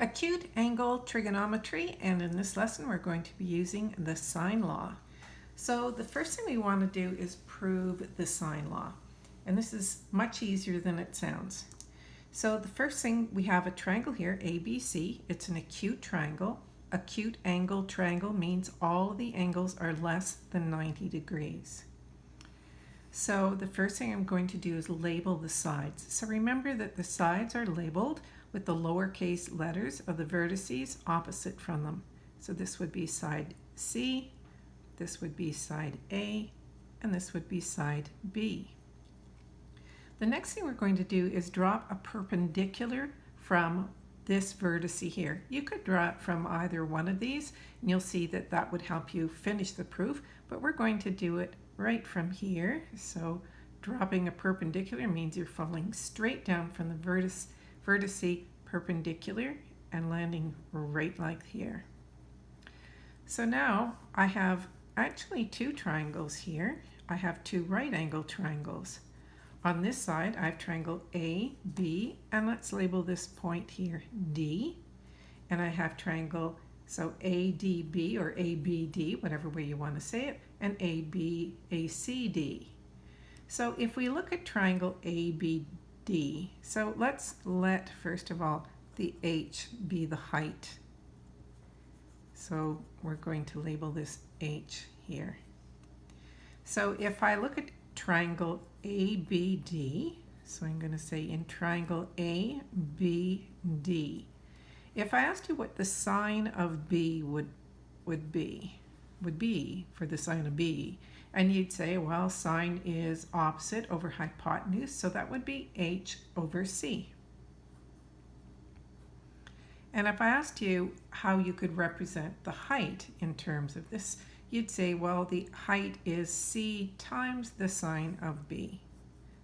Acute angle trigonometry and in this lesson we're going to be using the sine law. So the first thing we want to do is prove the sine law and this is much easier than it sounds. So the first thing we have a triangle here ABC it's an acute triangle. Acute angle triangle means all the angles are less than 90 degrees. So the first thing I'm going to do is label the sides. So remember that the sides are labeled with the lowercase letters of the vertices opposite from them. So this would be side C, this would be side A, and this would be side B. The next thing we're going to do is drop a perpendicular from this vertex here. You could draw it from either one of these and you'll see that that would help you finish the proof, but we're going to do it right from here. So dropping a perpendicular means you're falling straight down from the vertex vertice perpendicular and landing right like here. So now I have actually two triangles here. I have two right angle triangles. On this side I have triangle A, B, and let's label this point here D. And I have triangle, so ADB or ABD, whatever way you want to say it, and ABACD. So if we look at triangle ABD, D. So let's let, first of all, the H be the height. So we're going to label this H here. So if I look at triangle ABD, so I'm going to say in triangle ABD, if I asked you what the sine of B would, would be, would be for the sine of B, and you'd say, well, sine is opposite over hypotenuse, so that would be h over c. And if I asked you how you could represent the height in terms of this, you'd say, well, the height is c times the sine of b.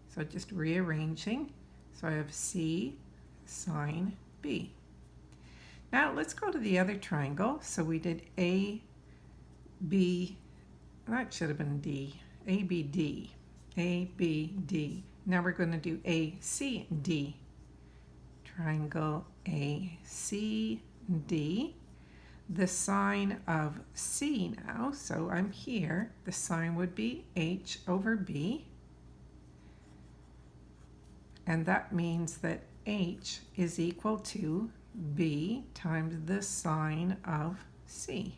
So just rearranging. So I have c sine b. Now let's go to the other triangle. So we did a, b, that should have been D. A, B, D. A, B, D. Now we're going to do A, C, D. Triangle A, C, D. The sine of C now, so I'm here, the sine would be H over B. And that means that H is equal to B times the sine of C.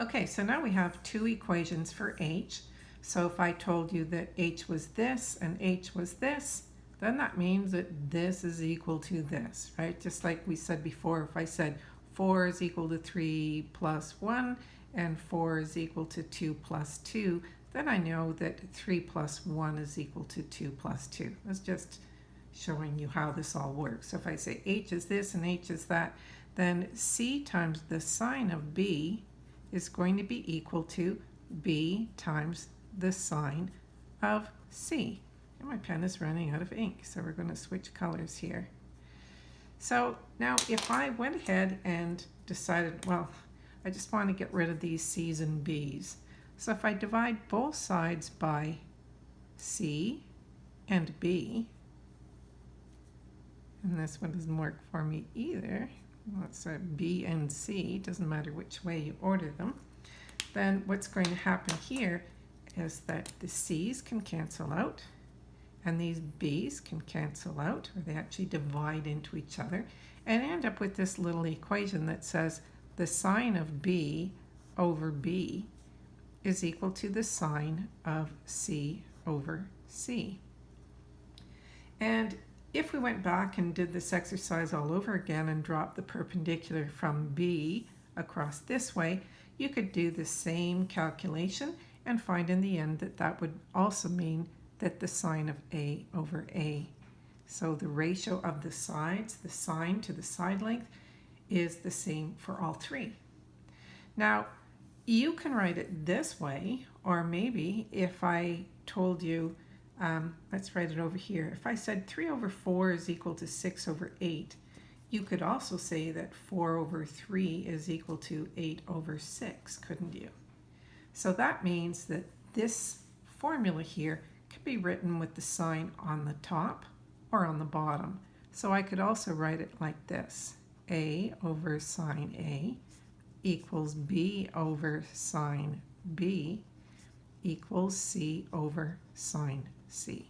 Okay, so now we have two equations for h. So if I told you that h was this and h was this, then that means that this is equal to this, right? Just like we said before, if I said 4 is equal to 3 plus 1 and 4 is equal to 2 plus 2, then I know that 3 plus 1 is equal to 2 plus 2. That's just showing you how this all works. So if I say h is this and h is that, then c times the sine of b is going to be equal to B times the sine of C. And my pen is running out of ink, so we're going to switch colors here. So now if I went ahead and decided, well, I just want to get rid of these C's and B's. So if I divide both sides by C and B, and this one doesn't work for me either, let's say B and C, doesn't matter which way you order them, then what's going to happen here is that the C's can cancel out and these B's can cancel out or they actually divide into each other and end up with this little equation that says the sine of B over B is equal to the sine of C over C. And if we went back and did this exercise all over again and dropped the perpendicular from B across this way, you could do the same calculation and find in the end that that would also mean that the sine of A over A. So the ratio of the sides, the sine to the side length, is the same for all three. Now, you can write it this way, or maybe if I told you um, let's write it over here. If I said 3 over 4 is equal to 6 over 8, you could also say that 4 over 3 is equal to 8 over 6, couldn't you? So that means that this formula here could be written with the sine on the top or on the bottom. So I could also write it like this. A over sine A equals B over sine B equals C over sine C.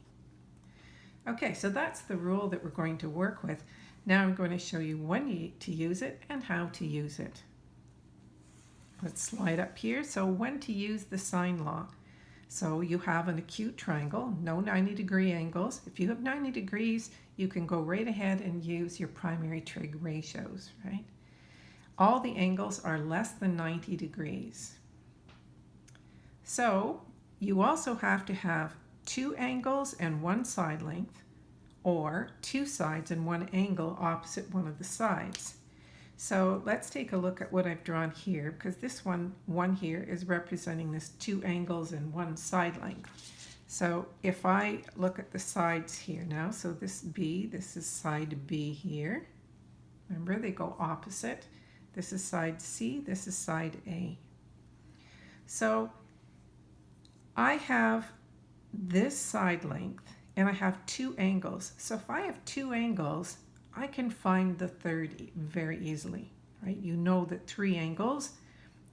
Okay, so that's the rule that we're going to work with. Now I'm going to show you when to use it and how to use it. Let's slide up here. So when to use the sine law. So you have an acute triangle, no 90 degree angles. If you have 90 degrees, you can go right ahead and use your primary trig ratios, right? All the angles are less than 90 degrees. So you also have to have two angles and one side length, or two sides and one angle opposite one of the sides. So let's take a look at what I've drawn here because this one, one here is representing this two angles and one side length. So if I look at the sides here now, so this B, this is side B here. Remember, they go opposite. This is side C, this is side A. So I have this side length and I have two angles. So if I have two angles, I can find the third very easily, right? You know that three angles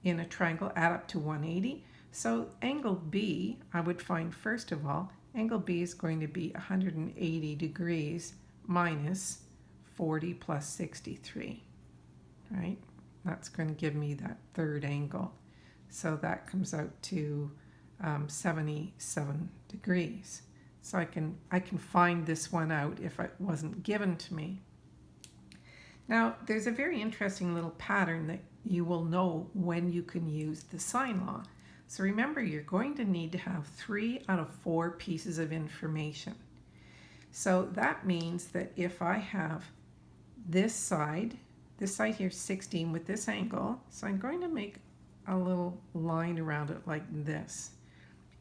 in a triangle add up to 180. So angle B, I would find first of all, angle B is going to be 180 degrees minus 40 plus 63, right? That's going to give me that third angle. So that comes out to um, 77 degrees. So I can, I can find this one out if it wasn't given to me. Now, there's a very interesting little pattern that you will know when you can use the sine law. So remember, you're going to need to have three out of four pieces of information. So that means that if I have this side, this side here 16 with this angle, so I'm going to make a little line around it like this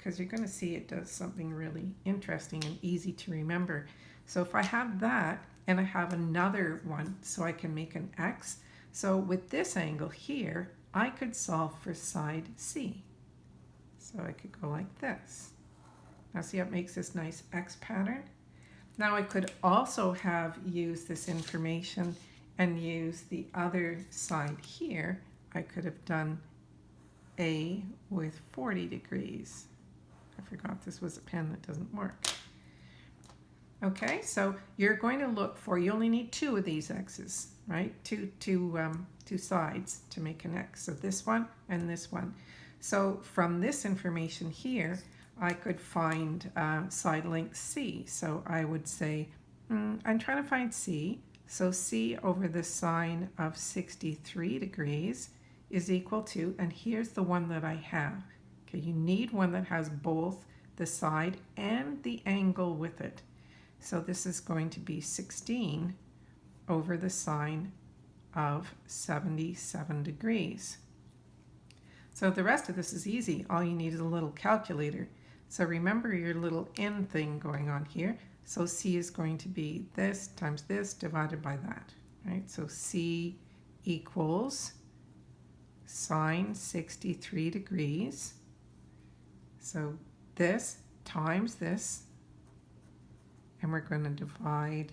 because you're going to see it does something really interesting and easy to remember. So if I have that, and I have another one so I can make an X. So with this angle here, I could solve for side C. So I could go like this. Now see how it makes this nice X pattern? Now I could also have used this information and use the other side here. I could have done A with 40 degrees. I forgot this was a pen that doesn't work. Okay, so you're going to look for, you only need two of these x's, right? Two, two, um, two sides to make an x. So this one and this one. So from this information here, I could find uh, side length C. So I would say, mm, I'm trying to find C. So C over the sine of 63 degrees is equal to, and here's the one that I have. Okay, you need one that has both the side and the angle with it. So this is going to be 16 over the sine of 77 degrees. So the rest of this is easy. All you need is a little calculator. So remember your little n thing going on here. So c is going to be this times this divided by that, right? So c equals sine 63 degrees. So this times this and we're going to divide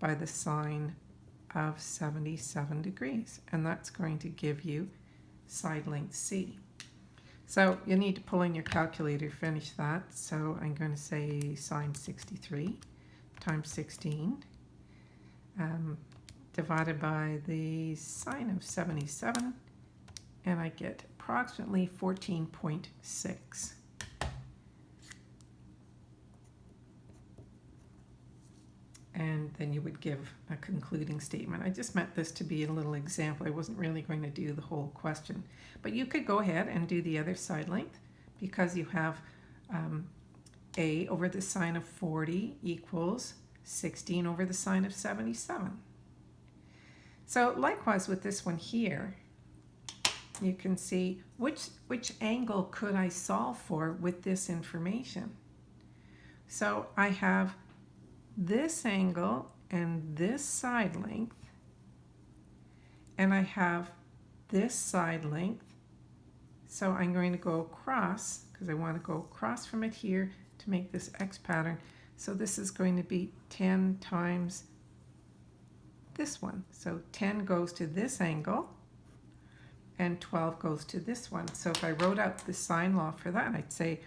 by the sine of 77 degrees and that's going to give you side length C. So you need to pull in your calculator to finish that. So I'm going to say sine 63 times 16 um, divided by the sine of 77 and I get approximately 14.6. and then you would give a concluding statement. I just meant this to be a little example. I wasn't really going to do the whole question. But you could go ahead and do the other side length because you have um, a over the sine of 40 equals 16 over the sine of 77. So likewise with this one here, you can see which, which angle could I solve for with this information. So I have this angle and this side length and I have this side length so I'm going to go across because I want to go across from it here to make this X pattern so this is going to be 10 times this one. So 10 goes to this angle and 12 goes to this one. So if I wrote out the sine law for that, I'd say,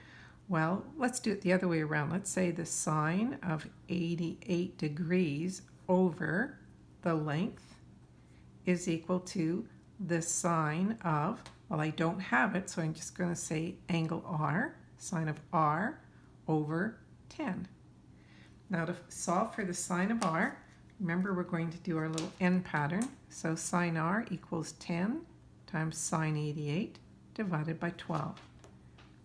well, let's do it the other way around. Let's say the sine of 88 degrees over the length is equal to the sine of, well, I don't have it, so I'm just going to say angle R, sine of R over 10. Now to solve for the sine of R, remember we're going to do our little n pattern. So sine R equals 10 times sine 88 divided by 12.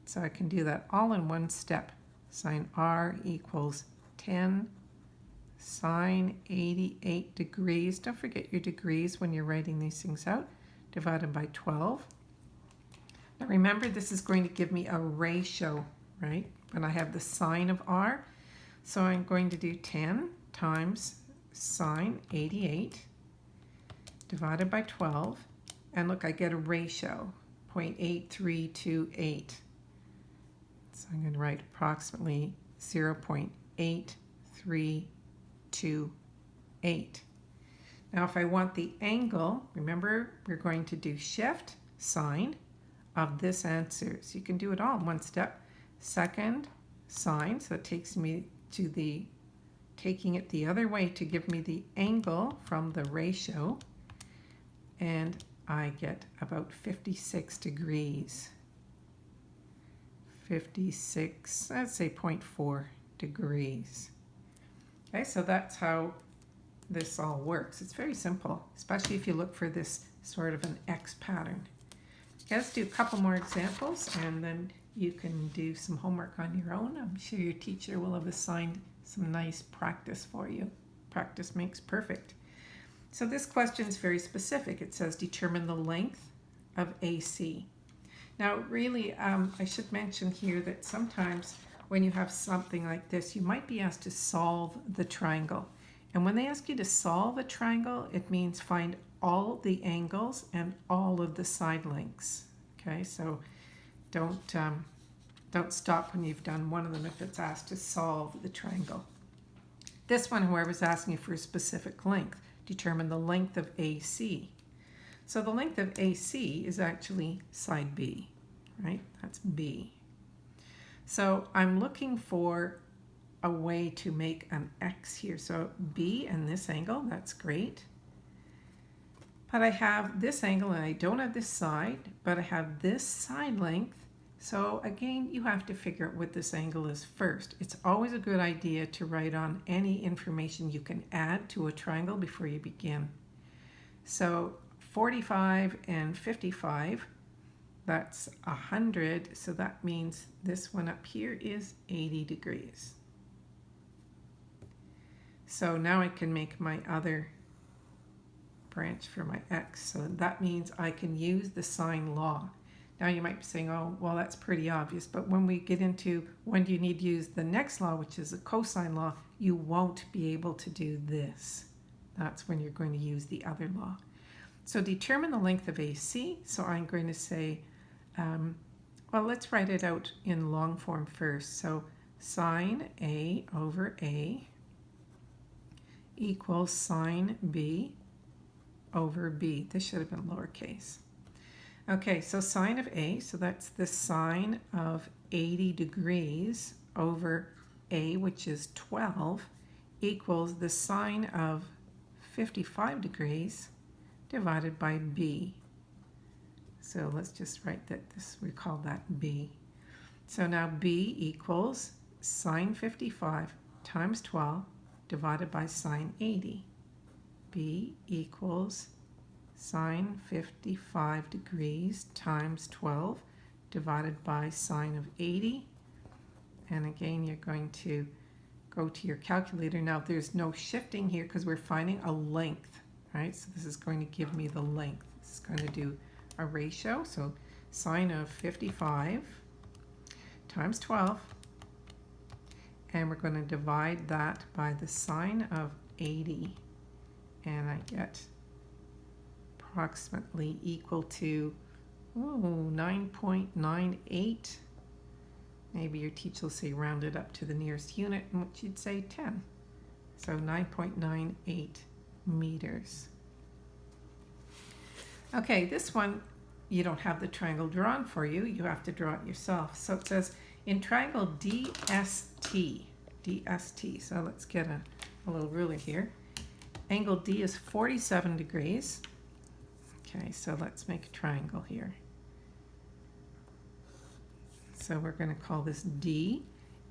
So I can do that all in one step. Sine R equals 10 sine 88 degrees. Don't forget your degrees when you're writing these things out. Divided by 12. Now remember this is going to give me a ratio, right? When I have the sine of R. So I'm going to do 10 times sine 88 divided by 12. And look, I get a ratio, 0.8328. So I'm going to write approximately 0.8328. Now if I want the angle, remember we're going to do shift, sine of this answer. So you can do it all in one step. Second, sine, so it takes me to the, taking it the other way to give me the angle from the ratio. And I get about 56 degrees. 56, let's say 0.4 degrees. Okay, so that's how this all works. It's very simple, especially if you look for this sort of an X pattern. Okay, let's do a couple more examples and then you can do some homework on your own. I'm sure your teacher will have assigned some nice practice for you. Practice makes perfect. So this question is very specific. It says determine the length of AC. Now really, um, I should mention here that sometimes when you have something like this, you might be asked to solve the triangle. And when they ask you to solve a triangle, it means find all the angles and all of the side lengths. Okay, so don't, um, don't stop when you've done one of them if it's asked to solve the triangle. This one, whoever's asking you for a specific length determine the length of AC. So the length of AC is actually side B, right? That's B. So I'm looking for a way to make an X here. So B and this angle, that's great. But I have this angle and I don't have this side, but I have this side length so again, you have to figure out what this angle is first. It's always a good idea to write on any information you can add to a triangle before you begin. So 45 and 55, that's 100, so that means this one up here is 80 degrees. So now I can make my other branch for my x. So that means I can use the sine law. Now you might be saying, oh, well, that's pretty obvious. But when we get into when do you need to use the next law, which is a cosine law, you won't be able to do this. That's when you're going to use the other law. So determine the length of AC. So I'm going to say, um, well, let's write it out in long form first. So sine A over A equals sine B over B. This should have been lowercase. Okay, so sine of A, so that's the sine of 80 degrees over A, which is 12, equals the sine of 55 degrees divided by B. So let's just write that this, we call that B. So now B equals sine 55 times 12 divided by sine 80. B equals sine 55 degrees times 12 divided by sine of 80. And again, you're going to go to your calculator. Now, there's no shifting here because we're finding a length, right? So this is going to give me the length. This is going to do a ratio. So sine of 55 times 12. And we're going to divide that by the sine of 80. And I get approximately equal to ooh, 9.98. Maybe your teacher will say round it up to the nearest unit, in which you'd say 10. So 9.98 meters. Okay, this one, you don't have the triangle drawn for you. You have to draw it yourself. So it says in triangle DST, DST. So let's get a, a little ruler here. Angle D is 47 degrees. Okay, so let's make a triangle here. So we're going to call this D,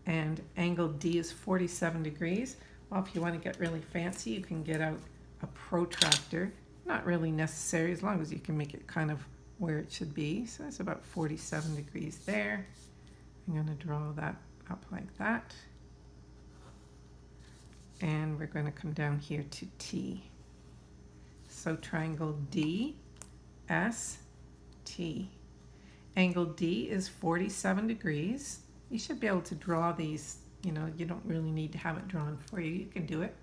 and angle D is 47 degrees. Well, if you want to get really fancy, you can get out a protractor. Not really necessary, as long as you can make it kind of where it should be. So it's about 47 degrees there. I'm going to draw that up like that. And we're going to come down here to T. So triangle D, S, T. Angle D is 47 degrees. You should be able to draw these, you know, you don't really need to have it drawn for you. You can do it.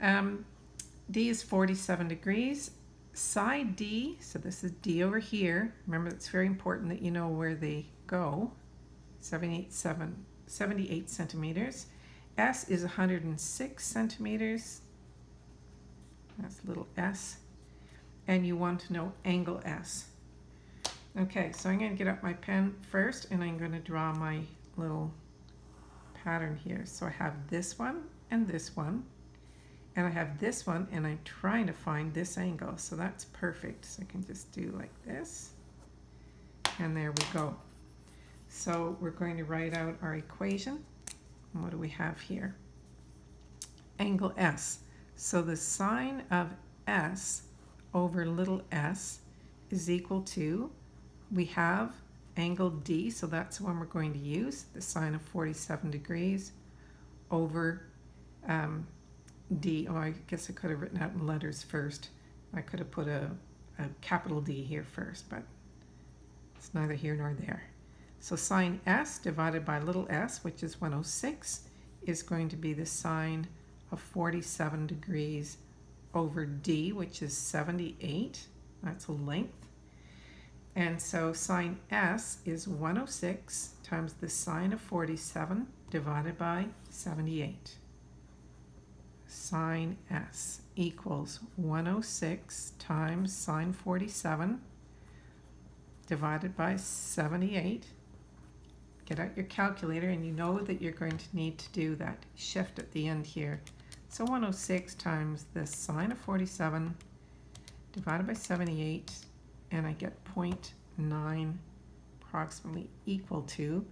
Um, D is 47 degrees. Side D, so this is D over here. Remember, it's very important that you know where they go. 78, 7, 78 centimeters. S is 106 centimeters. That's little s. And you want to know angle S. Okay, so I'm going to get up my pen first and I'm going to draw my little pattern here. So I have this one and this one. And I have this one and I'm trying to find this angle. So that's perfect. So I can just do like this. And there we go. So we're going to write out our equation. what do we have here? Angle S. So the sine of S over little s is equal to we have angle D, so that's the one we're going to use, the sine of 47 degrees over um, D. Oh, I guess I could have written out in letters first. I could have put a, a capital D here first, but it's neither here nor there. So sine S divided by little s, which is 106, is going to be the sine of 47 degrees over D, which is 78. That's a length. And so sine S is 106 times the sine of 47 divided by 78. Sine S equals 106 times sine 47 divided by 78. Get out your calculator and you know that you're going to need to do that shift at the end here. So 106 times the sine of 47 divided by 78 and I get 0.9 approximately equal to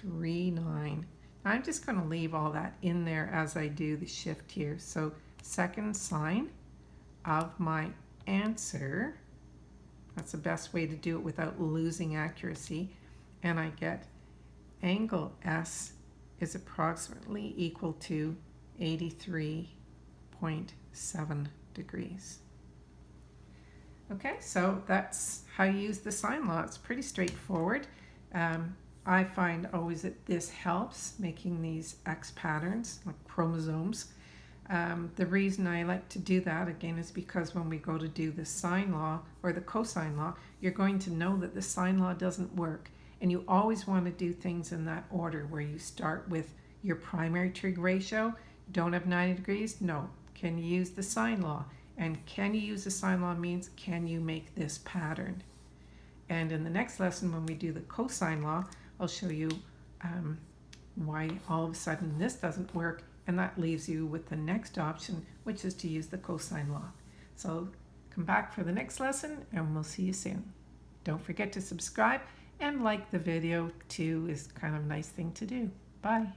0 0.9939. I'm just going to leave all that in there as I do the shift here. So second sine of my answer, that's the best way to do it without losing accuracy, and I get angle S is approximately equal to 83.7 degrees. Okay, so that's how you use the sine law. It's pretty straightforward. Um, I find always that this helps making these X patterns, like chromosomes. Um, the reason I like to do that, again, is because when we go to do the sine law or the cosine law, you're going to know that the sine law doesn't work. And you always want to do things in that order where you start with your primary trig ratio. Don't have 90 degrees? No, can you use the sine law? And can you use the sine law means can you make this pattern? And in the next lesson when we do the cosine law, I'll show you um, why all of a sudden this doesn't work and that leaves you with the next option which is to use the cosine law. So come back for the next lesson and we'll see you soon. Don't forget to subscribe and like the video too is kind of a nice thing to do. Bye.